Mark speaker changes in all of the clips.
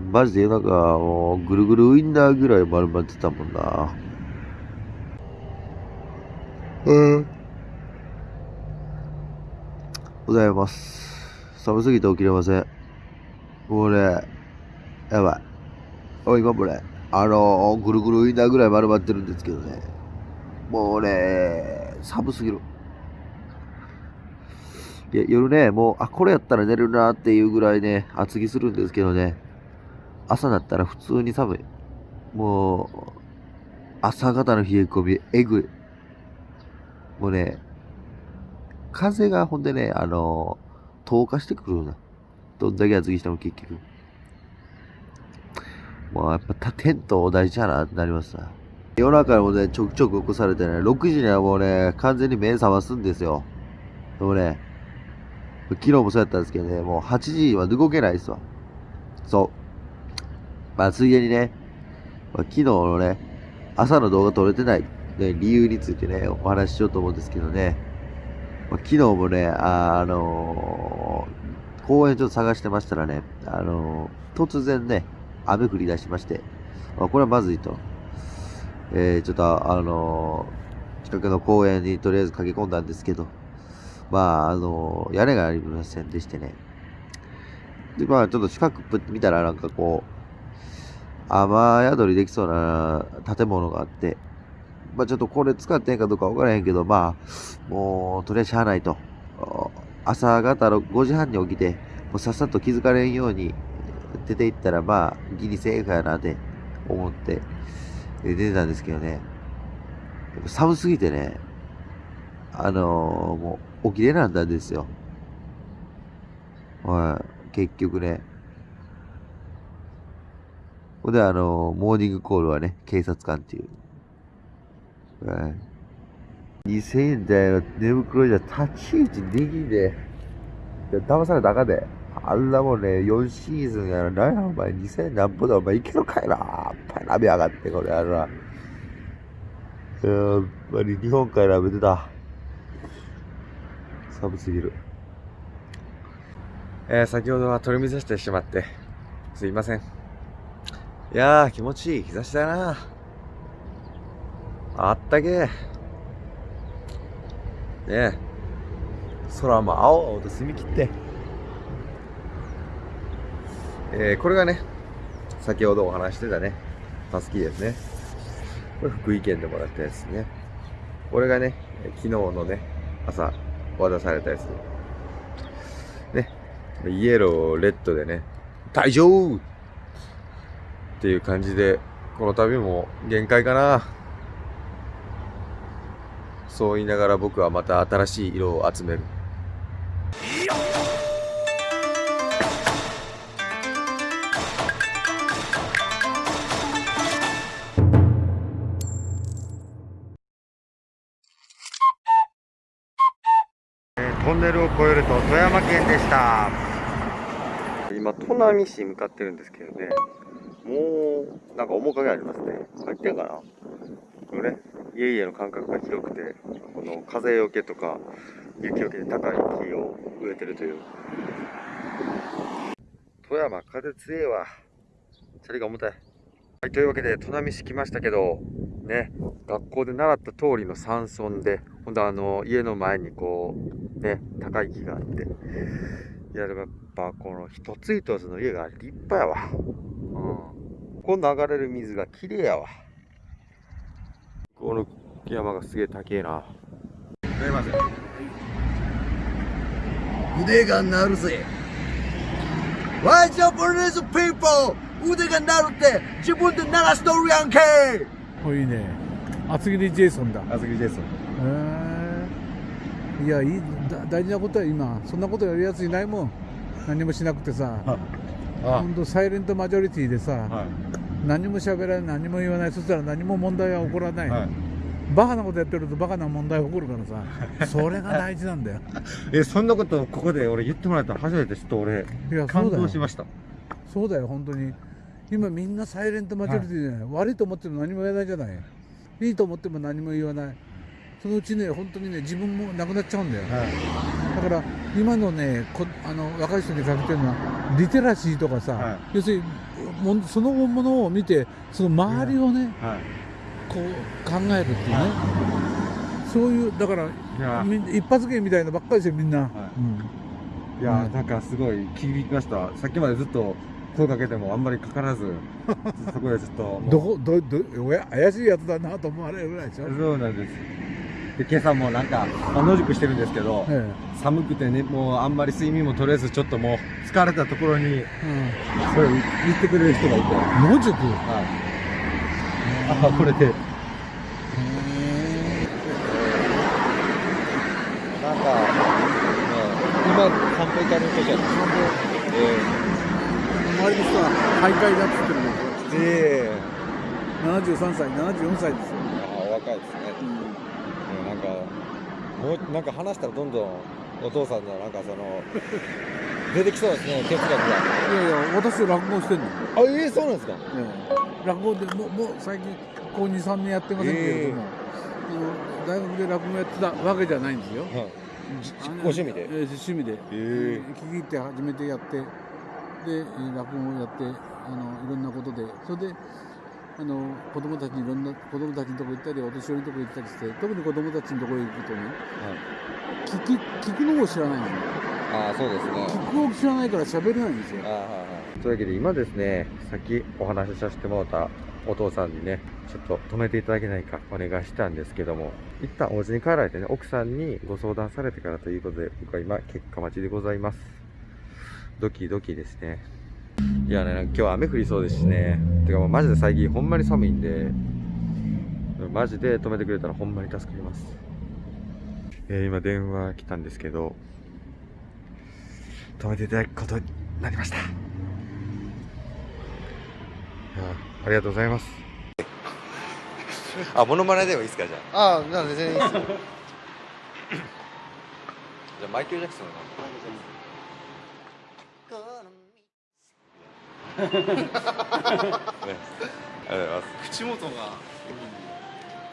Speaker 1: マジで夜中、もう、ぐるぐるウインナーぐらい丸まってたもんな。うん。ございます。寒すぎて起きれません。もうね、やばい。お今もね、あのー、ぐるぐるウインナーぐらい丸まってるんですけどね。もうね、寒すぎる。いや、夜ね、もう、あ、これやったら寝るなっていうぐらいね、厚着するんですけどね。朝だったら普通に寒い。もう、朝方の冷え込み、えぐい。もうね、風がほんでね、あの、透過してくるな。どんだけ厚着しても結局。もうやっぱテント大事やなってなりますさ。夜中もね、ちょくちょく起こされてね、6時にはもうね、完全に目覚ますんですよ。でもね、昨日もそうやったんですけどね、もう8時は動けないですわ。そう。まあ、ついでにね、まあ、昨日のね、朝の動画撮れてない、ね、理由についてね、お話ししようと思うんですけどね、まあ、昨日もね、あ、あのー公園ちょっと探してましたらね、あのー突然ね、雨降り出しまして、あこれはまずいと。えー、ちょっと、あのー近くの公園にとりあえず駆け込んだんですけど、まあ、あのー屋根がありませんでしてね。で、まあ、ちょっと近く見たら、なんかこう、雨宿りできそうな建物があって、まあ、ちょっとこれ使ってんかどうかわからへんけど、まあ、もう、とりあえずしゃあないと。朝方の5時半に起きて、もうさっさと気づかれんように出て行ったら、まあ、ギリセーフやなって思って、出てたんですけどね。寒すぎてね、あのーもう起きれなんだんですよ。はい、結局ね。ほんで、あのモーニングコールはね、警察官っていう。はい。2000円台の寝袋じゃ立ち位置できんで。いや騙されたかんで。あんなもんね、4シーズンやら、なんやお前2000円なんぼだお前いけるかいな。やっぱり鍋上がって、これあるな。やっぱり日本海鍋てた。寒すぎる。
Speaker 2: えー先ほどは取り乱してしまって、すいません。いやー、気持ちいい日差しだな。あったけえ。ねえ。空も青々と澄み切って。えーこれがね、先ほどお話してたね、タスキですね。これ福井県でもらったやつね。これがね、昨日のね、朝渡されたやつ。ね、イエロー、レッドでね、大丈夫っていう感じで、この旅も限界かな。そう言いながら僕はまた新しい色を集める。トンネルを越えると富山県でした今砺波市向かってるんですけどねもうなんか面影ありますね。入ってんかなこのね家々の間隔が広くてこの風よけとか雪よけで高い木を植えてるという。富山風強えわ。チャリが重たい。はいというわけで砺波市来ましたけどね学校で習った通りの山村で今度あの家の前にこうね高い木があって。いやでもやっぱこの一つ一つの家が立派やわ。うんこの流れる水が綺麗やわ。この山がすげえ高えな。すいません。
Speaker 1: 腕が鳴るぜ。 Why Japanese people 腕が鳴るって自分で鳴らしとるやんけ。
Speaker 3: おいいね。厚切りジェイソンだ。へ
Speaker 2: あずきです
Speaker 3: え。いやいいだ大事なことは今。そんなことやるやついないもん。何もしなくてさ。
Speaker 2: あ
Speaker 3: 本当サイレントマジョリティでさ、
Speaker 2: はい。
Speaker 3: 何も喋らない何も言わないそしたら何も問題は起こらない、
Speaker 2: はい。
Speaker 3: バカなことやってるとバカな問題起こるからさ それが大事なんだよ。
Speaker 2: えそんなことここで俺言ってもらったの初めて知って俺
Speaker 3: いやそ
Speaker 2: 感
Speaker 3: うだよ
Speaker 2: 動しました。
Speaker 3: そうだよ。本当に。今みんなサイレントマジョリティじゃない、悪いと思っても何も言わないじゃない。いいと思っても何も言わない。そのうちね本当にね自分もなくなっちゃうんだよ、だから今のねこあの若い人にかけてるのはリテラシーとかさ、
Speaker 2: はい。
Speaker 3: 要するにそのものを見てその周りをね、
Speaker 2: はい。
Speaker 3: こう考えるっていうね、そういうだから一発芸みたいなのばっかりですよみんな、
Speaker 2: い。やなんかすごい響きました。さっきまでずっと声かけてもあんまりかからず そこでちょっと
Speaker 3: どこどど怪しいやつだなと思われるぐらいでしょ、
Speaker 2: そうなんですで今朝もなんか、まあ野宿してるんですけど、
Speaker 3: え
Speaker 2: 寒くてねもうあんまり睡眠も取れずちょっともう疲れたところに
Speaker 3: え
Speaker 2: それを言ってくれる人がいて。
Speaker 3: うん、野宿？
Speaker 2: はい。あこれで。なんか、今乾杯会の時は。
Speaker 3: 周りの人は徘徊だっつってるの。
Speaker 2: ええ。
Speaker 3: 73歳74歳ですよ、
Speaker 2: あ若いですね、うん、なんかもうなんか話したらどんどんお父さんのなんかその 出てきそうですね哲学が。
Speaker 3: いやいや私落語してんの。
Speaker 2: あええそうなんですか？
Speaker 3: ええ。落語でもうもう最近ここ23年やってませんけれども、あの大学で落語やってたわけじゃないんですよ。
Speaker 2: はい。ご趣味で？
Speaker 3: ええ趣味で、
Speaker 2: え
Speaker 3: 聞き入って初めてやってでえー落語をやってあのいろんなことで。それであの子供たちにいろんな子供たちのとこ行ったりお年寄りのとこ行ったりして特に子供たちのとこ行くとね聞き聞くのを知らないんですよ。
Speaker 2: ああそうですね。
Speaker 3: 聞くを知らないから喋れないんですよ。
Speaker 2: あはいはい。というわけで今ですねさっきお話しさせてもらったお父さんにねちょっと止めていただけないかお願いしたんですけども一旦お家に帰られてね奥さんにご相談されてからということで僕は今結果待ちでございます。ドキドキですねいやねなんか今日は雨降りそうですしね。てかもうマジで最近ほんまに寒いんでマジで止めてくれたらほんまに助かります。えー今電話来たんですけど止めていただくことになりました。ありがとうございます。あモノマネでもいいですかじゃあ。
Speaker 4: ああ、なんで全然いいですよ。
Speaker 2: じゃあマイケル・ジャクソンのありがとうございます。
Speaker 4: 口元が。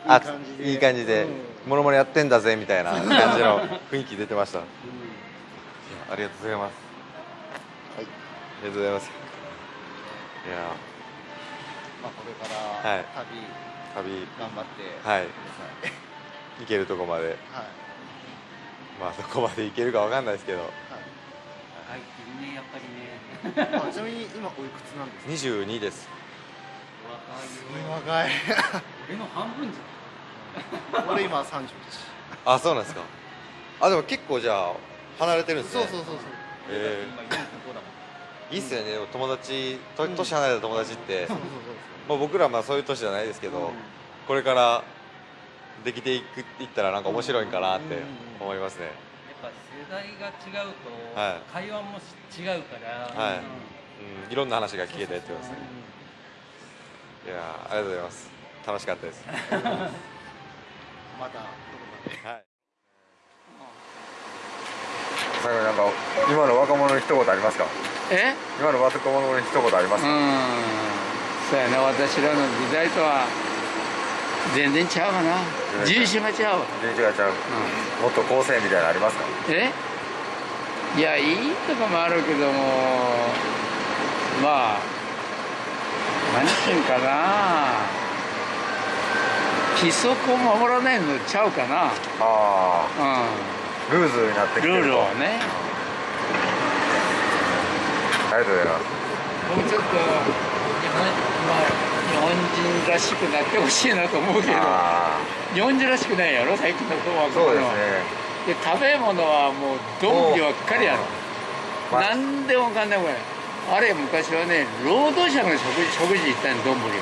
Speaker 2: あ
Speaker 4: いい感じで。
Speaker 2: いい感じで。モノマネやってんだぜみたいな感じの雰囲気出てました。いやありがとうございます。
Speaker 4: はい
Speaker 2: ありがとうございます。いや
Speaker 4: まあ、これから
Speaker 2: はい
Speaker 4: 旅
Speaker 2: 旅
Speaker 4: 頑張って。
Speaker 2: はい。行けるとこまで。
Speaker 4: はい。
Speaker 2: まあどこまで行けるかわかんないですけど
Speaker 5: 入ってるねやっぱりね。
Speaker 4: あちなみに今おいくつなんですか
Speaker 2: ？22です。
Speaker 4: 若い。
Speaker 5: 俺の半分じ
Speaker 4: 俺今三十です。
Speaker 2: あそうなんですか。あでも結構じゃあ離れてるんですね。
Speaker 4: そうそうそうそう。
Speaker 2: え
Speaker 5: ゃん今45だもん。
Speaker 2: ー、いいっすよね。友達と年離れた友達って、
Speaker 4: そうそう
Speaker 2: まあ、僕らはまあそういう年じゃないですけど、これからできていくいったらなんか面白いんかなって思いますね、
Speaker 5: ぱ世代が違うと
Speaker 2: はい。
Speaker 5: 会話もし違うから。
Speaker 2: はい。
Speaker 5: うん。
Speaker 2: うん、いろんな話が聞けてってことですね。いやーありがとうございます。楽しかったです。
Speaker 4: またどこかで。
Speaker 2: はい。最後になんか今の若者に一言ありますか？
Speaker 6: え？
Speaker 2: 今の若者に一言ありますか、
Speaker 6: うん。そうやな。私らの時代とは全然ちゃうわな。人種がちゃうわ、
Speaker 2: 全然違うちゃう。
Speaker 6: う
Speaker 2: もっと構成みたいなのありますか？
Speaker 6: ん、え？いやいいとかもあるけどもまあ何ていうんかな。規則を守らないのちゃうかな。
Speaker 2: あ
Speaker 6: う
Speaker 2: あルーズになってき
Speaker 6: んルー
Speaker 2: てると。
Speaker 6: ルをね。
Speaker 2: ありがとうございます。
Speaker 6: もうちょっと日本,、人らしくなってほしいなと思うけど
Speaker 2: あ
Speaker 6: 日本人らしくないやろ最近の子は。
Speaker 2: あそうですね。
Speaker 6: で食べ物はもうどんぶりばっかりやろ。
Speaker 2: まあ。
Speaker 6: 何でもかんでもやあれ昔はね労働者の食事食事行ったんどんぶり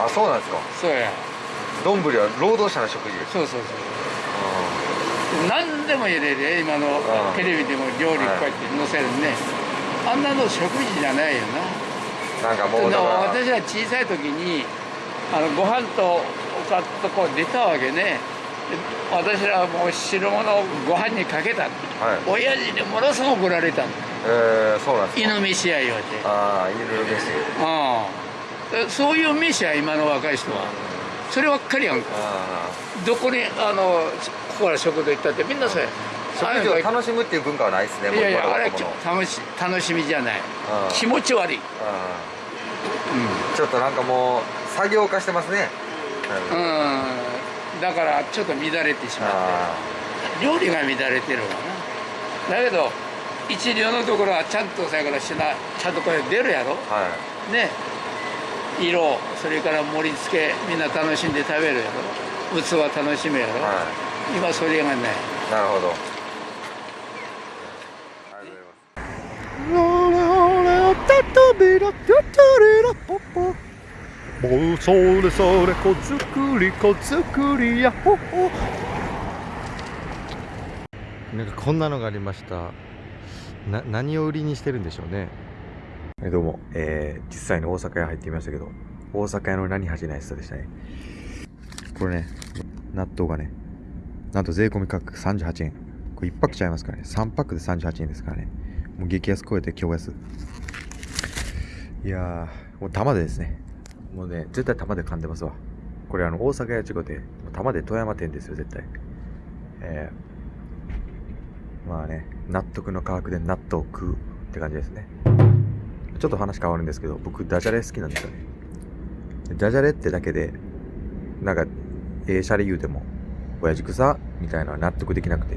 Speaker 6: は
Speaker 2: あそうなんですか。
Speaker 6: そうや。
Speaker 2: どんぶりは労働者の食事。
Speaker 6: そうそうそう。何でも入れる今の
Speaker 2: うん。
Speaker 6: テレビでも料理こうやって載せるね。あんなの食事じゃないよな
Speaker 2: なんかもうだから
Speaker 6: 私は小さい時にあのご飯とおかずとこう出たわけね。で私らはもう汁物をご飯にかけた
Speaker 2: はい。
Speaker 6: 親父にものすごく怒られた。の
Speaker 2: えー、そうなんですか。
Speaker 6: 犬飯や言われて。
Speaker 2: ああ犬飯
Speaker 6: うんそういう飯や今の若い人は？そればっかりやんか。
Speaker 2: あ
Speaker 6: どこにあのここから食堂行ったってみんなそうや
Speaker 2: 食事を楽しむっていう文化はないですね
Speaker 6: いやいやあれ楽し楽しみじゃない。
Speaker 2: うん。
Speaker 6: 気持ち悪い、
Speaker 2: うん。ちょっとなんかもう作業化してますね。
Speaker 6: うん、うん、だからちょっと乱れてしま
Speaker 2: あ
Speaker 6: って。料理が乱れてるわな。だけど一流のところはちゃんとそやからしなちゃんとこれ出るやろ。
Speaker 2: ーはい。
Speaker 6: ね。色それから盛り付けみんな楽しんで食べるやろ。器楽しむやろ、
Speaker 2: は
Speaker 6: 今それがない
Speaker 2: い。なるほどありがとうございます
Speaker 7: もうそれそれ子作り子作りやほほなんかこんなのがありましたな何を売りにしてるんでしょうね
Speaker 2: はいどうも、えー、実際に大阪屋入ってみましたけど、大阪屋の何恥じない人でしたね。これね、納豆がね、なんと税込み価格38円。これ1パックちゃいますからね。3パックで38円ですからね。もう激安超えて今日安。いやー、もう玉でですね。もうね、絶対玉で噛んでますわ。これあの、大阪屋ちごで、玉で富山店ですよ、絶対。えー、まあね、納得の価格で納豆を食うって感じですね。ちょっと話変わるんですけど、僕、ダジャレ好きなんですよね。ダジャレってだけで、なんか、ええシャレ言うても、親父草みたいなのは納得できなくて、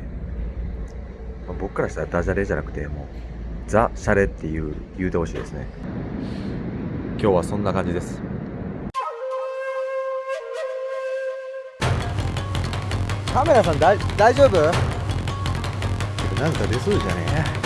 Speaker 2: まあ僕からしたらダジャレじゃなくて、もう、ザ・シャレっていう、言うてほしいですね。今日はそんな感じです。
Speaker 1: カメラさんだ大丈夫？なんか出そうじゃねえ